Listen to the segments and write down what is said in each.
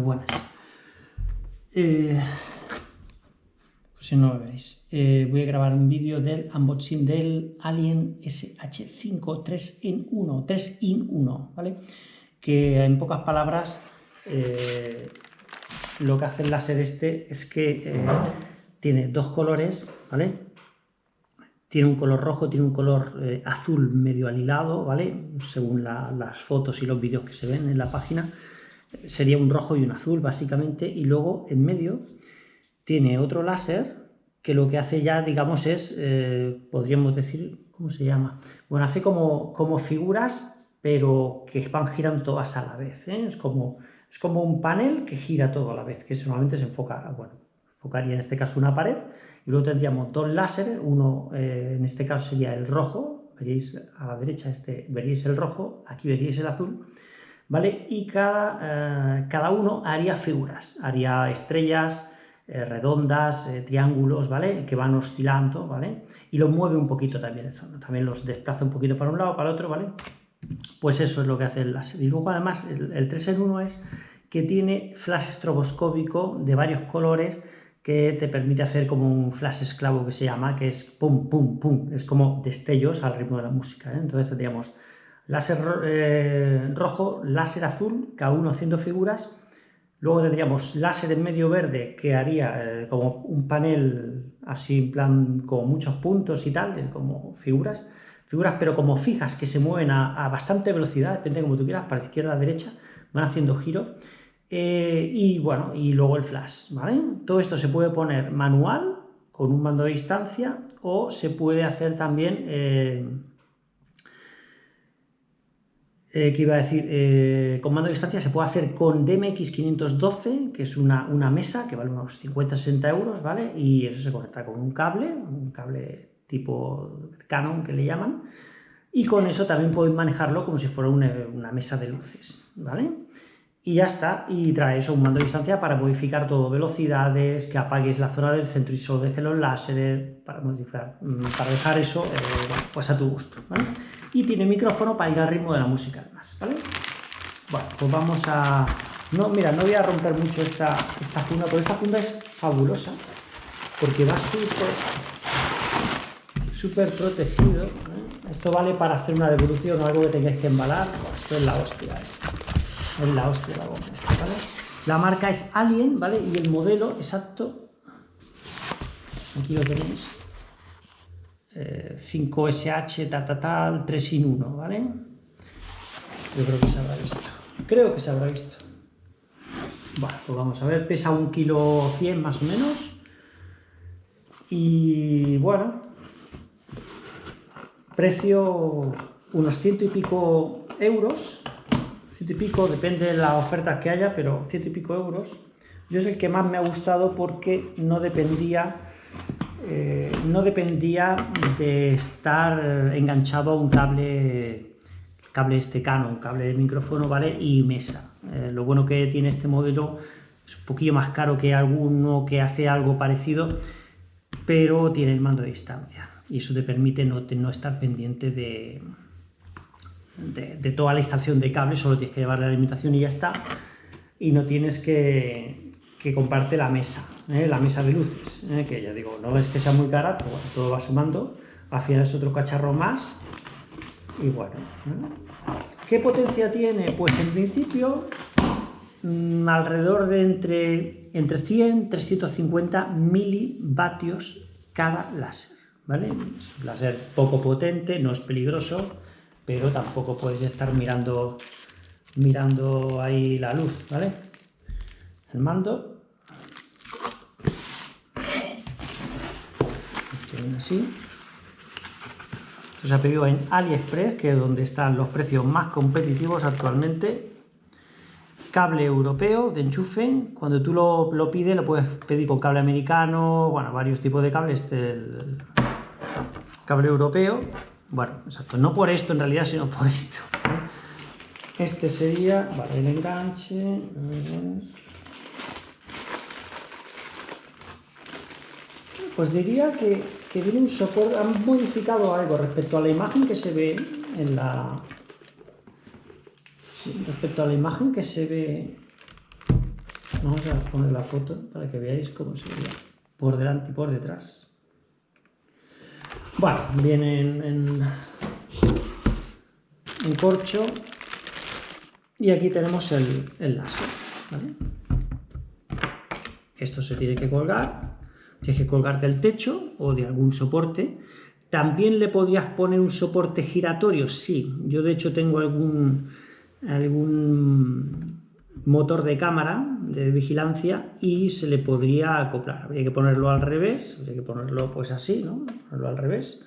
buenas. Eh, si no lo veréis, eh, voy a grabar un vídeo del unboxing del Alien SH5 3 in 1, 3 in 1, ¿vale? Que en pocas palabras eh, lo que hace el láser este es que tiene dos colores, ¿vale? Tiene un color rojo, tiene un color azul medio alilado, ¿vale? Según las fotos y los vídeos que se ven en la página, sería un rojo y un azul básicamente, y luego en medio tiene otro láser que lo que hace ya, digamos, es, eh, podríamos decir, ¿cómo se llama? Bueno, hace como, como figuras, pero que van girando todas a la vez. ¿eh? Es, como, es como un panel que gira todo a la vez, que normalmente se enfoca, bueno, enfocaría en este caso una pared, y luego tendríamos dos láseres, uno eh, en este caso sería el rojo, veríais a la derecha este, veríais el rojo, aquí veríais el azul, ¿vale? Y cada, cada uno haría figuras, haría estrellas, eh, redondas, eh, triángulos, ¿vale? Que van oscilando, ¿vale? Y los mueve un poquito también, también los desplaza un poquito para un lado, para el otro, ¿vale? Pues eso es lo que hace el láser. Y luego además el, 3 en 1 es que tiene flash estroboscópico de varios colores que te permite hacer como un flash esclavo que se llama, que es pum, pum, pum, es como destellos al ritmo de la música. ¿eh? Entonces tendríamos láser rojo, láser azul, cada uno haciendo figuras, Luego tendríamos láser en medio verde que haría eh, como un panel así en plan con muchos puntos y tal, como figuras, figuras pero como fijas que se mueven a, bastante velocidad, depende como tú quieras, para izquierda a derecha, van haciendo giro. Eh, y bueno, y luego el flash, ¿vale? Todo esto se puede poner manual con un mando de distancia o se puede hacer también eh, que iba a decir, eh, con mando de distancia se puede hacer con DMX512, que es una, una mesa que vale unos 50-60 euros, ¿vale? Y eso se conecta con un cable, un cable tipo Canon que le llaman, y con eso también podéis manejarlo como si fuera una, una mesa de luces, ¿vale? y ya está, y trae eso, un mando de distancia para modificar todo, velocidades, que apagues la zona del centro y solo dejes los láseres, para modificar, mm, para dejar eso eh, pues a tu gusto, ¿vale? Y tiene micrófono para ir al ritmo de la música además, ¿vale? Bueno, pues vamos a... No, mira, no voy a romper mucho esta, esta funda, porque esta funda es fabulosa, porque va súper súper protegido. ¿eh? Esto vale para hacer una devolución o algo que tengáis que embalar, esto es la hostia. ¿eh? es la hostia la goma esta, ¿vale? La marca es Alien, ¿vale? Y el modelo exacto, aquí lo tenéis, 5SH, eh, tal, tal, tal, 3 in 1, ¿vale? Yo creo que se habrá visto. Creo que se habrá visto. Bueno, pues vamos a ver, pesa un kilo 100 más o menos. Y bueno, precio unos ciento y pico euros ciento y pico, depende de las ofertas que haya, pero ciento y pico euros. Yo es el que más me ha gustado porque no dependía, eh, no dependía de estar enganchado a un cable, cable este Canon, cable de micrófono, ¿vale? Y mesa. Eh, lo bueno que tiene este modelo es un poquillo más caro que alguno que hace algo parecido, pero tiene el mando de distancia y eso te permite no, estar pendiente de, de, toda la instalación de cables, solo tienes que llevar la alimentación y ya está, y no tienes que, que comprarte la mesa, ¿eh? la mesa de luces, ¿eh? que ya digo, no es que sea muy cara, pero bueno, todo va sumando, al final es otro cacharro más, y bueno. ¿qué potencia tiene? Pues en principio mm, alrededor de entre, entre 100 350 milivatios cada láser, ¿vale? Es un láser poco potente, no es peligroso, pero tampoco puedes estar mirando, mirando ahí la luz, ¿vale? El mando. Así. Esto se ha pedido en AliExpress, que es donde están los precios más competitivos actualmente. Cable europeo de enchufe. Cuando tú lo, lo pides, lo puedes pedir con cable americano, bueno, varios tipos de cables. Este el cable europeo bueno, exacto, no por esto en realidad, sino por esto. Este sería, el enganche. Pues diría que, que un soporte, han modificado algo respecto a la imagen que se ve en la... Respecto a la imagen que se ve Vamos a poner la foto para que veáis cómo sería por delante y por detrás. Bueno, viene en, en, corcho y aquí tenemos el, el láser. Esto se tiene que colgar, tienes que colgar del techo o de algún soporte. También le podrías poner un soporte giratorio, sí. Yo de hecho tengo algún, algún motor de cámara de vigilancia y se le podría acoplar. Habría que ponerlo al revés, habría que ponerlo pues así, ¿no? Ponerlo al revés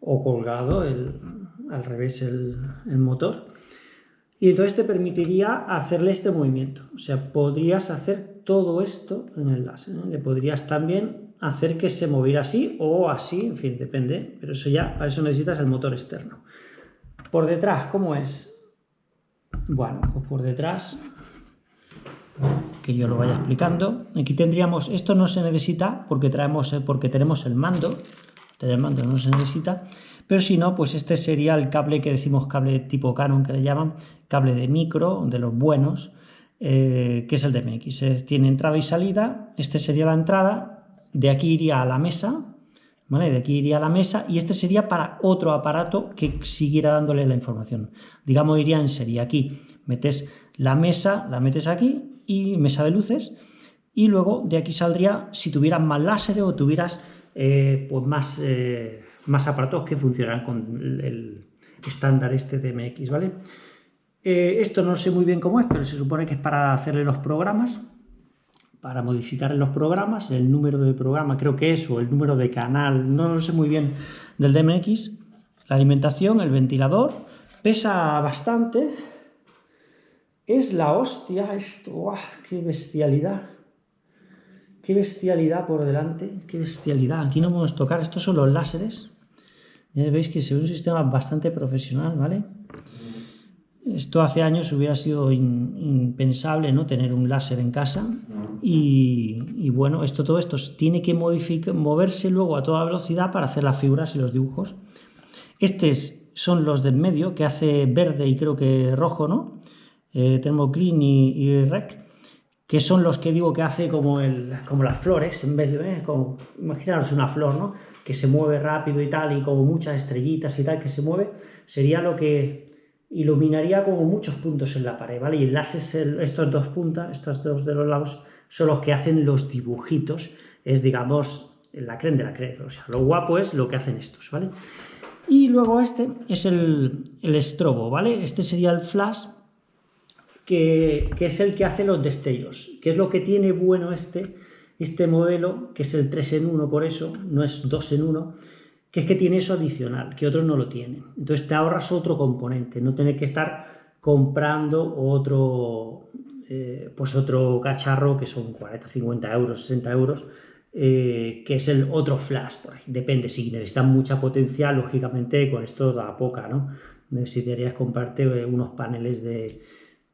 o colgado al revés el, el motor. Y entonces te permitiría hacerle este movimiento. O sea, podrías hacer todo esto en el láser. Le podrías también hacer que se moviera así o así, en fin, depende. Pero eso ya, para eso necesitas el motor externo. Por detrás, ¿cómo es? Bueno, pues por detrás, que yo lo vaya explicando. Aquí tendríamos, esto no se necesita porque, traemos, porque tenemos el mando. El mando no se necesita. Pero si no, pues este sería el cable que decimos cable tipo Canon, que le llaman cable de micro, de los buenos, eh, que es el DMX. tiene entrada y salida, este sería la entrada, de aquí iría a la mesa, ¿vale? De aquí iría a la mesa y este sería para otro aparato que siguiera dándole la información. Digamos, iría en serie. Aquí metes la mesa, la metes aquí y mesa de luces y luego de aquí saldría, si tuvieras más láser o tuvieras eh, pues más... Eh, más aparatos que funcionan con el estándar este de MX, ¿vale? Eh, esto no sé muy bien cómo es, pero se supone que es para hacerle los programas, para modificar los programas, el número de programa creo que es, o el número de canal, no lo sé muy bien del DMX, la alimentación, el ventilador, pesa bastante, es la hostia esto, ¡qué bestialidad! ¡Qué bestialidad por delante! ¡Qué bestialidad! Aquí no podemos tocar, estos son los láseres, ya veis que es un sistema bastante profesional, ¿vale? Esto hace años hubiera sido impensable, ¿no? Tener un láser en casa y, bueno, esto, todo esto tiene que moverse luego a toda velocidad para hacer las figuras y los dibujos. Estos son los del medio, que hace verde y creo que rojo, ¿no? Eh, y, rec, que son los que digo que hace como, el, como las flores, en vez de, ¿eh? como, imaginaros una flor, ¿no? que se mueve rápido y tal, y como muchas estrellitas y tal que se mueve, sería lo que iluminaría como muchos puntos en la pared, ¿vale? Y el láser, estos dos puntas, estos dos de los lados, son los que hacen los dibujitos, es digamos la creen de la creen, o sea, lo guapo es lo que hacen estos, ¿vale? Y luego este es el, el estrobo, ¿vale? Este sería el flash, que, que, es el que hace los destellos. ¿Qué es lo que tiene bueno este? este modelo, que es el 3 en 1 por eso, no es 2 en 1, que es que tiene eso adicional, que otros no lo tienen. Entonces te ahorras otro componente, no tener que estar comprando otro, eh, pues otro cacharro que son 40, 50 euros, 60 euros, eh, que es el otro flash, por ahí. depende, si necesitas mucha potencia, lógicamente con esto da poca, ¿no? Necesitarías comprarte eh, unos paneles de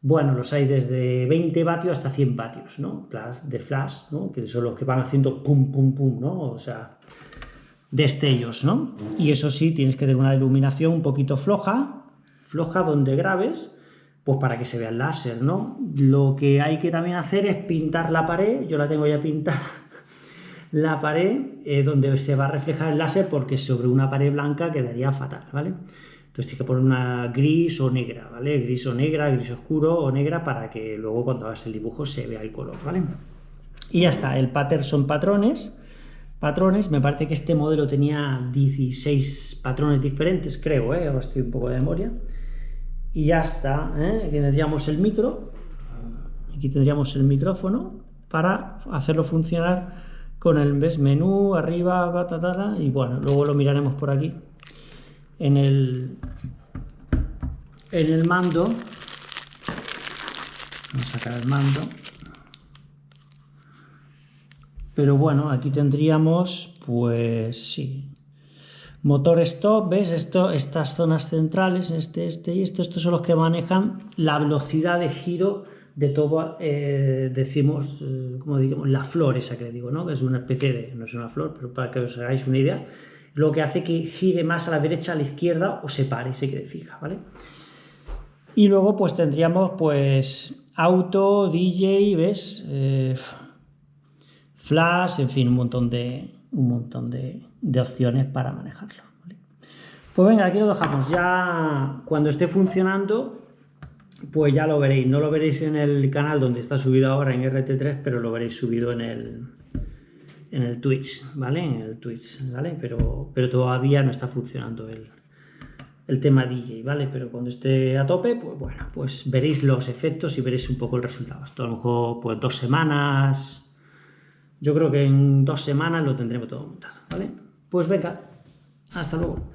bueno, los hay desde 20 vatios hasta 100 vatios, ¿no? De flash, ¿no? Que son los que van haciendo pum, pum, pum, ¿no? O sea, destellos, ¿no? Y eso sí, tienes que tener una iluminación un poquito floja, floja donde grabes, pues para que se vea el láser, ¿no? Lo que hay que también hacer es pintar la pared, yo la tengo ya pintada, la pared eh, donde se va a reflejar el láser porque sobre una pared blanca quedaría fatal, ¿vale? Entonces tienes que poner una gris o negra, ¿vale? Gris o negra, gris oscuro o negra para que luego cuando hagas el dibujo se vea el color, ¿vale? Y ya está, el pattern son patrones. Patrones, me parece que este modelo tenía 16 patrones diferentes, creo, ¿eh? Ahora estoy un poco de memoria. Y ya está, ¿eh? Aquí tendríamos el micro, aquí tendríamos el micrófono para hacerlo funcionar con el menú, arriba, batatala, y bueno, luego lo miraremos por aquí en el, en el mando, vamos a sacar el mando, pero bueno, aquí tendríamos, pues sí, motor stop, ¿ves? Esto, estas zonas centrales, este, este y esto, estos son los que manejan la velocidad de giro de todo, eh, decimos, eh, como digamos, la flor esa que le digo, ¿no? Que es una especie de, no es una flor, pero para que os hagáis una idea, lo que hace que gire más a la derecha, a la izquierda o se pare, se quede fija, ¿vale? Y luego pues tendríamos pues auto, DJ, ¿ves? Eh, flash, en fin, un montón de, un montón de, opciones para manejarlo. Pues venga, aquí lo dejamos. Ya cuando esté funcionando, pues ya lo veréis. No lo veréis en el canal donde está subido ahora en RT3, pero lo veréis subido en el, en el Twitch, ¿vale? En el Twitch, ¿vale? Pero, pero todavía no está funcionando el, el tema DJ, ¿vale? Pero cuando esté a tope, pues bueno, pues veréis los efectos y veréis un poco el resultado. Esto a lo mejor pues dos semanas, yo creo que en dos semanas lo tendremos todo montado, ¿vale? Pues venga, hasta luego.